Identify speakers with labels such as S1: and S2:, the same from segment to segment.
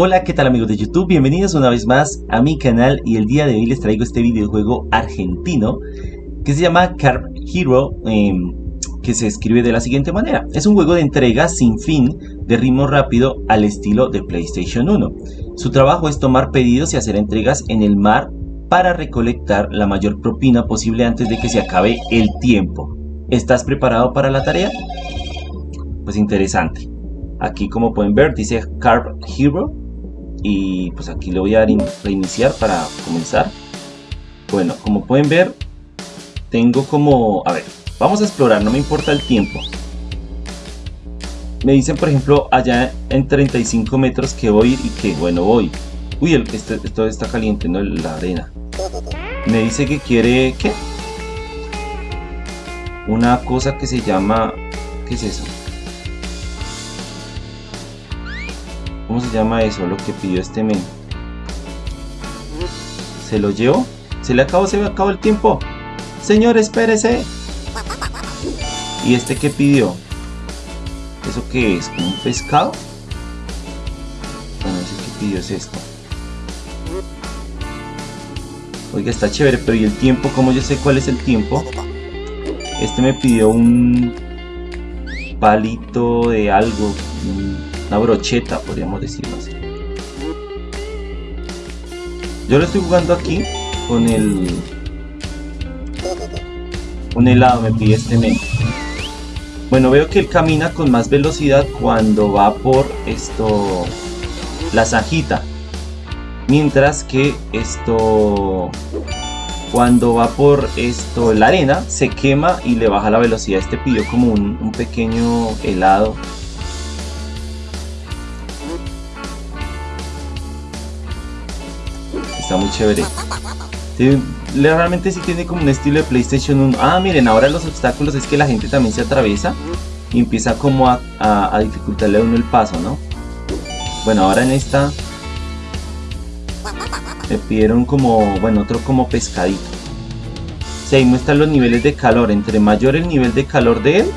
S1: Hola, ¿qué tal amigos de YouTube? Bienvenidos una vez más a mi canal y el día de hoy les traigo este videojuego argentino que se llama Carp Hero, em, que se escribe de la siguiente manera. Es un juego de entrega sin fin, de ritmo rápido al estilo de PlayStation 1. Su trabajo es tomar pedidos y hacer entregas en el mar para recolectar la mayor propina posible antes de que se acabe el tiempo. ¿Estás preparado para la tarea? Pues interesante. Aquí como pueden ver dice Carp Hero y pues aquí le voy a dar reiniciar para comenzar. Bueno, como pueden ver tengo como... A ver, vamos a explorar, no me importa el tiempo. Me dicen por ejemplo allá en 35 metros que voy y que bueno voy. Uy, el, este, esto está caliente, ¿no? La arena. Me dice que quiere... ¿Qué? Una cosa que se llama... ¿Qué es eso? ¿Cómo se llama eso? Lo que pidió este men. ¿Se lo llevó? ¿Se le acabó? ¿Se me acabó el tiempo? Señor, espérese. ¿Y este qué pidió? ¿Eso qué es? ¿Un pescado? Bueno, ese que pidió es esto. Oiga, está chévere, pero ¿y el tiempo? ¿Cómo yo sé cuál es el tiempo? Este me pidió un palito de algo una brocheta, podríamos decirlo así. Yo lo estoy jugando aquí con el... Un helado me pide este men. Bueno, veo que él camina con más velocidad cuando va por esto... La zanjita. Mientras que esto... Cuando va por esto la arena, se quema y le baja la velocidad. Este pidió como un, un pequeño helado está muy chévere. realmente sí tiene como un estilo de PlayStation 1. Ah, miren, ahora los obstáculos es que la gente también se atraviesa y empieza como a, dificultarle a uno el paso, ¿no? Bueno, ahora en esta me pidieron como, bueno, otro como pescadito. Sí, ahí muestran los niveles de calor. Entre mayor el nivel de calor de él,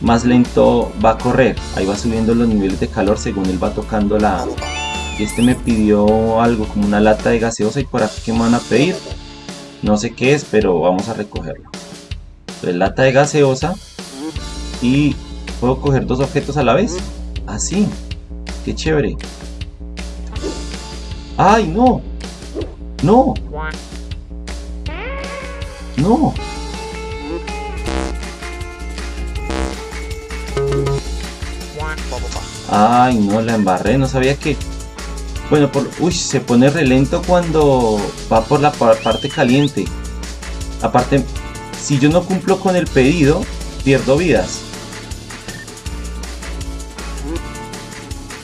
S1: más lento va a correr. Ahí va subiendo los niveles de calor según él va tocando la, este me pidió algo como una lata de gaseosa y por aquí que me van a pedir no sé qué es pero vamos a recogerlo. Entonces lata de gaseosa y puedo coger dos objetos a la vez. Así qué chévere. Ay no. No. No. Ay, no, la embarré, no sabía que bueno, por, uy, se pone relento cuando va por la parte caliente. Aparte, si yo no cumplo con el pedido, pierdo vidas.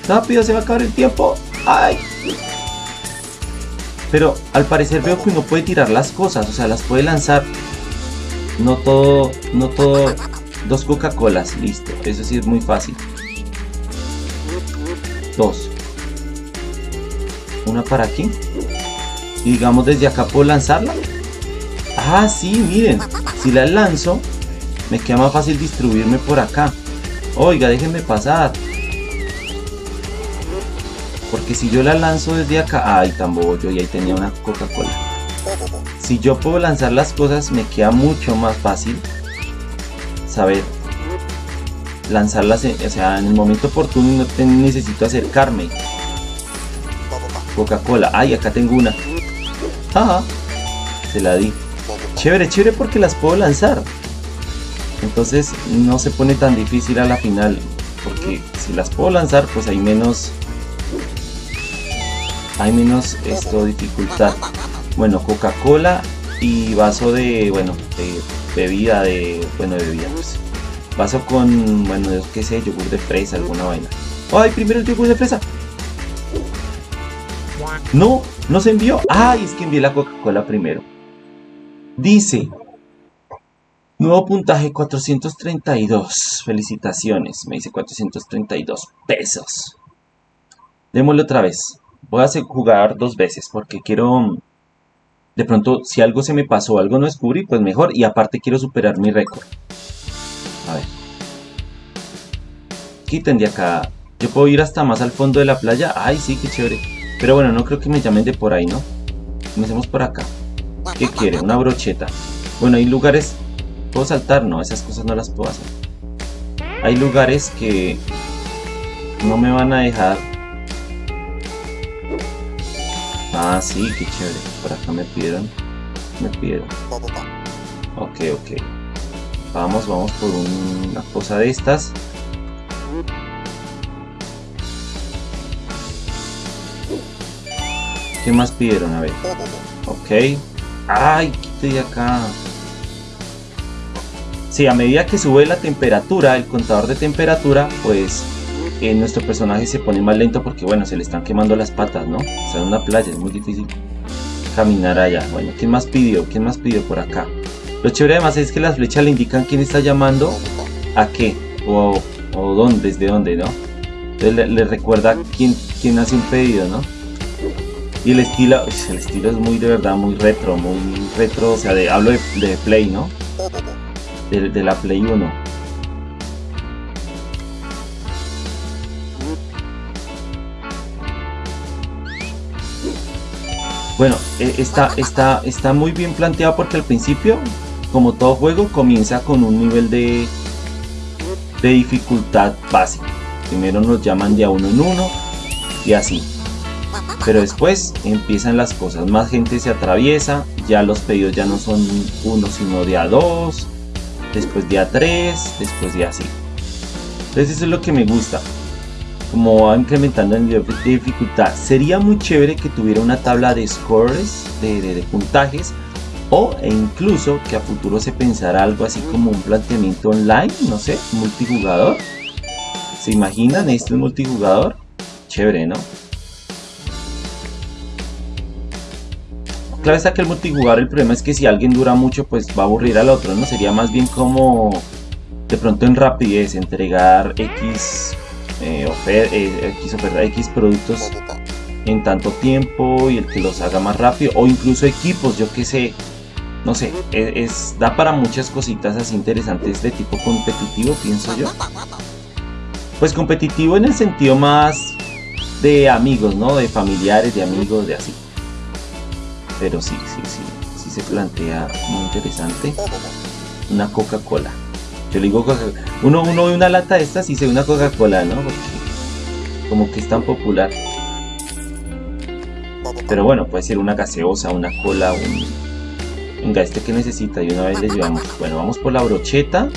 S1: Rápido, se va a acabar el tiempo. ¡Ay! Pero al parecer veo que uno puede tirar las cosas, o sea, las puede lanzar. No todo, no todo, dos Coca-Colas, listo. Eso sí es muy fácil. Dos una para aquí. Y digamos desde acá puedo lanzarla. Ah sí miren si la lanzo me queda más fácil distribuirme por acá. Oiga déjenme pasar. Porque si yo la lanzo desde acá ay tan yo y ahí tenía una coca cola si yo puedo lanzar las cosas me queda mucho más fácil saber lanzarlas o sea en el momento oportuno no necesito acercarme Coca-Cola. Ay, acá tengo una. Ajá. Se la di. Chévere, chévere porque las puedo lanzar. Entonces no se pone tan difícil a la final. Porque si las puedo lanzar, pues hay menos... Hay menos esto dificultad. Bueno, Coca-Cola y vaso de, bueno, bebida, de, bueno, de bebida, pues. Vaso con, bueno, qué sé, yogur de fresa, alguna vaina. ¡Ay, primero el yogur de fresa! No, no se envió. Ay, es que envié la Coca-Cola primero. Dice, nuevo puntaje 432. Felicitaciones, me dice 432 pesos. Démosle otra vez. Voy a jugar dos veces porque quiero... De pronto, si algo se me pasó, algo no descubrí, pues mejor. Y aparte quiero superar mi récord. A ver. Quiten de acá Yo puedo ir hasta más al fondo de la playa. Ay, sí, qué chévere. Pero bueno, no creo que me llamen de por ahí, ¿no? Comencemos por acá. ¿Qué quiere? Una brocheta. Bueno, hay lugares... ¿Puedo saltar? No, esas cosas no las puedo hacer. Hay lugares que no me van a dejar... Ah, sí, qué chévere. Por acá me pidieron. Me pidieron. Ok, ok. Vamos, vamos por una cosa de estas. ¿Qué más pidieron? A ver. Ok. ¡Ay! Quite de acá. Sí, a medida que sube la temperatura, el contador de temperatura, pues eh, nuestro personaje se pone más lento porque, bueno, se le están quemando las patas, ¿no? Sea, en una playa es muy difícil caminar allá. Bueno, ¿quién más pidió? ¿Quién más pidió por acá? Lo chévere además es que las flechas le indican quién está llamando a qué o, o dónde, desde dónde, ¿no? Entonces le, recuerda quién, quién hace un pedido, ¿no? Y el estilo, el estilo es muy de verdad, muy retro, muy retro, o sea, de, hablo de, Play, ¿no? De, la Play 1. Bueno, e, está, está, está muy bien planteado porque al principio como todo juego, comienza con un nivel de, de dificultad básico. Primero nos llaman de a uno en uno y así. Pero después empiezan las cosas, más gente se atraviesa, ya los pedidos ya no son uno sino de a dos, después de a tres, después de así. Entonces eso es lo que me gusta, como va incrementando el nivel de dificultad. Sería muy chévere que tuviera una tabla de scores, de, puntajes, o e incluso que a futuro se pensara algo así como un planteamiento online, no sé, multijugador. ¿Se imaginan esto en multijugador? Chévere, ¿no? Claro está que el multijugador el problema es que si alguien dura mucho pues va a aburrir al otro, ¿no? Sería más bien como de pronto en rapidez entregar X, eh, eh, X, X productos en tanto tiempo y el que los haga más rápido o incluso equipos, yo que sé, no sé, e, es, da para muchas cositas así interesantes de tipo competitivo, pienso yo. Pues competitivo en el sentido más de amigos, ¿no? De familiares, de amigos, de así. Pero sí, sí, sí, sí se plantea muy interesante. Una Coca-Cola. Yo le digo Coca-Cola. Uno, uno ve una lata de estas y se ve una Coca-Cola, ¿no? como que es tan popular. Pero bueno, puede ser una gaseosa, una cola, un, Venga, este que necesita y una vez le llevamos. Bueno, vamos por la brocheta.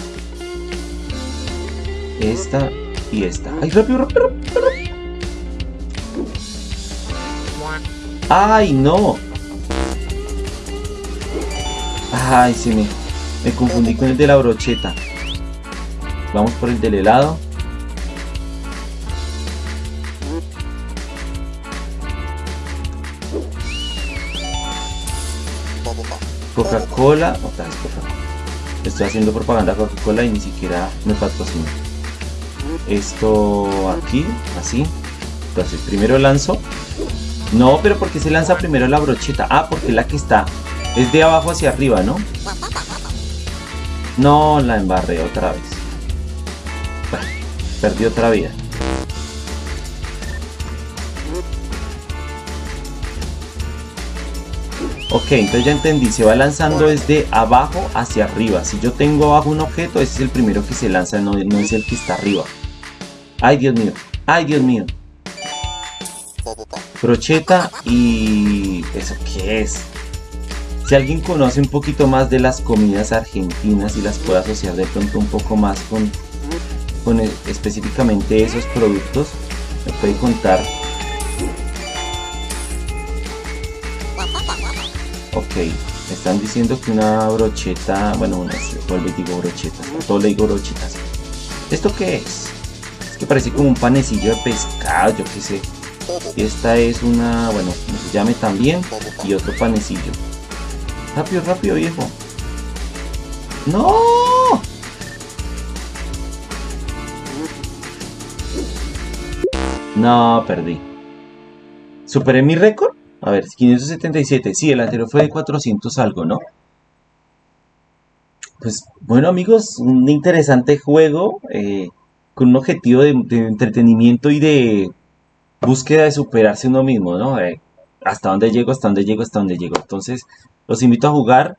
S1: Esta y esta. ¡Ay, rápido, rápido, rápido! ¡Ay, no! ¡Ay, se me, me confundí con el de la brocheta! Vamos por el del helado. Coca-Cola, otra vez Coca-Cola. Estoy haciendo propaganda Coca-Cola y ni siquiera me patrocina. Esto aquí, así. Entonces, primero lanzo. No, pero porque se lanza primero la brocheta? Ah, porque la que está es de abajo hacia arriba, ¿no? No, la embarré otra vez. perdí otra vida. Ok, entonces ya entendí, se va lanzando desde abajo hacia arriba. Si yo tengo abajo un objeto, ese es el primero que se lanza, no, es el que está arriba. Ay, Dios mío. Ay, Dios mío. Brocheta y... ¿Eso qué es? Si alguien conoce un poquito más de las comidas argentinas y las puede asociar de pronto un poco más con, con específicamente esos productos, me puede contar Ok, me están diciendo que una brocheta, bueno, una, vuelvo y digo brochetas, todo le digo brochetas. ¿Esto qué es? Es que parece como un panecillo de pescado, yo qué sé. Esta es una, bueno, se llame también, y otro panecillo. Rápido, rápido, viejo. ¡No! No, perdí. ¿Superé mi récord? A ver, 577. Sí, el anterior fue de 400 algo, ¿no? Pues bueno amigos, un interesante juego. Eh, con un objetivo de, entretenimiento y de búsqueda de superarse uno mismo, ¿no? Hasta dónde llego, hasta dónde llego, hasta dónde llego. Entonces, los invito a jugar.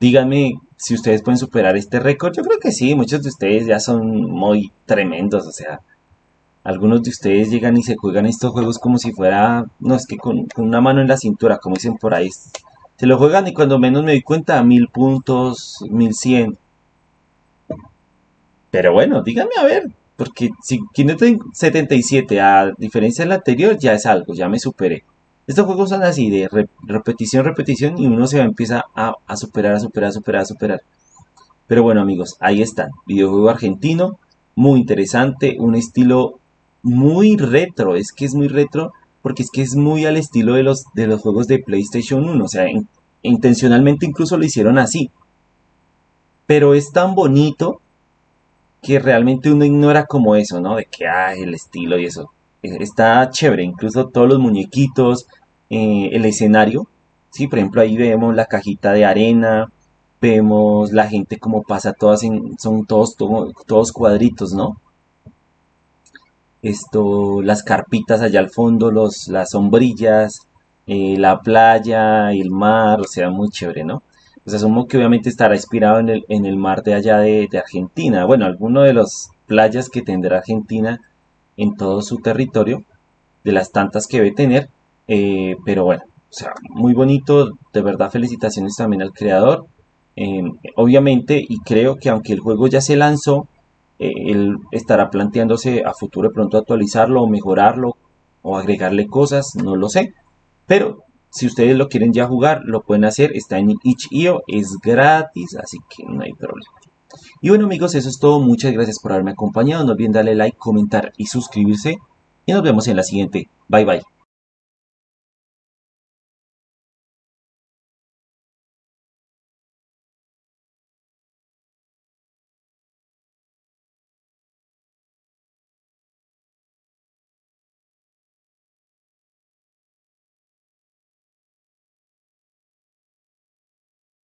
S1: Díganme si ustedes pueden superar este récord. Yo creo que sí, muchos de ustedes ya son muy tremendos, o sea, algunos de ustedes llegan y se juegan estos juegos como si fuera, no, es que con, una mano en la cintura, como dicen por ahí. Se lo juegan y cuando menos me doy cuenta, mil puntos, mil cien. Pero bueno, díganme a ver, porque si 577 a diferencia del anterior ya es algo, ya me superé. Estos juegos son así, de repetición, repetición, y uno se empieza a, a superar, a superar, a superar, a superar. Pero bueno amigos, ahí están. Videojuego argentino, muy interesante, un estilo muy retro, es que es muy retro porque es que es muy al estilo de los, de los juegos de PlayStation 1, o sea, intencionalmente incluso lo hicieron así. Pero es tan bonito que realmente uno ignora como eso, ¿no? De que, ah, el estilo y eso. Eh, está chévere, incluso todos los muñequitos, eh, el escenario, ¿sí? Por ejemplo, ahí vemos la cajita de arena, vemos la gente como pasa todas en, son todos, todos cuadritos, ¿no? esto, las carpitas allá al fondo, los, las sombrillas, eh, la playa, el mar, o sea, muy chévere, ¿no? Pues asumo que obviamente estará inspirado en el, en el mar de allá de, Argentina, bueno, alguno de las playas que tendrá Argentina en todo su territorio, de las tantas que debe tener, eh, pero bueno, o sea, muy bonito, de verdad felicitaciones también al creador, eh, obviamente, y creo que aunque el juego ya se lanzó, eh, él estará planteándose a futuro de pronto actualizarlo o mejorarlo o agregarle cosas, no lo sé. Pero si ustedes lo quieren ya jugar, lo pueden hacer, está en itch.io, es gratis, así que no hay problema. Y bueno amigos, eso es todo, muchas gracias por haberme acompañado, no olviden darle like, comentar y suscribirse y nos vemos en la siguiente. Bye bye.